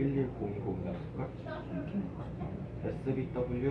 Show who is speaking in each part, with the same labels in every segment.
Speaker 1: 11020이었을걸? SBW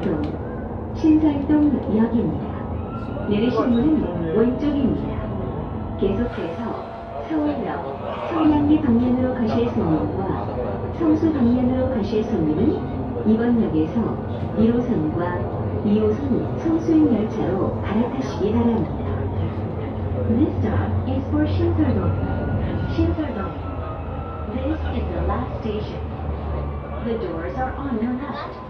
Speaker 2: 신설동, 신설동 역입니다. 내리실 문은 왼쪽입니다. 계속해서 서울역, 성량리 방면으로 가실 손님과 성수 방면으로 가실 손님은 이번 역에서 1호선과 2호선 성수행 열차로 갈아타시기 바랍니다. This stop is for 신설동. 신설동. This is the last station. The doors are on your left.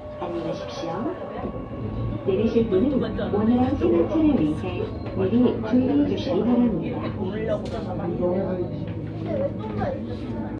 Speaker 2: 안녕히 가십시오. 내리실 분은 원활한 승하차를 위해 미리 주의해 주시기 바랍니다.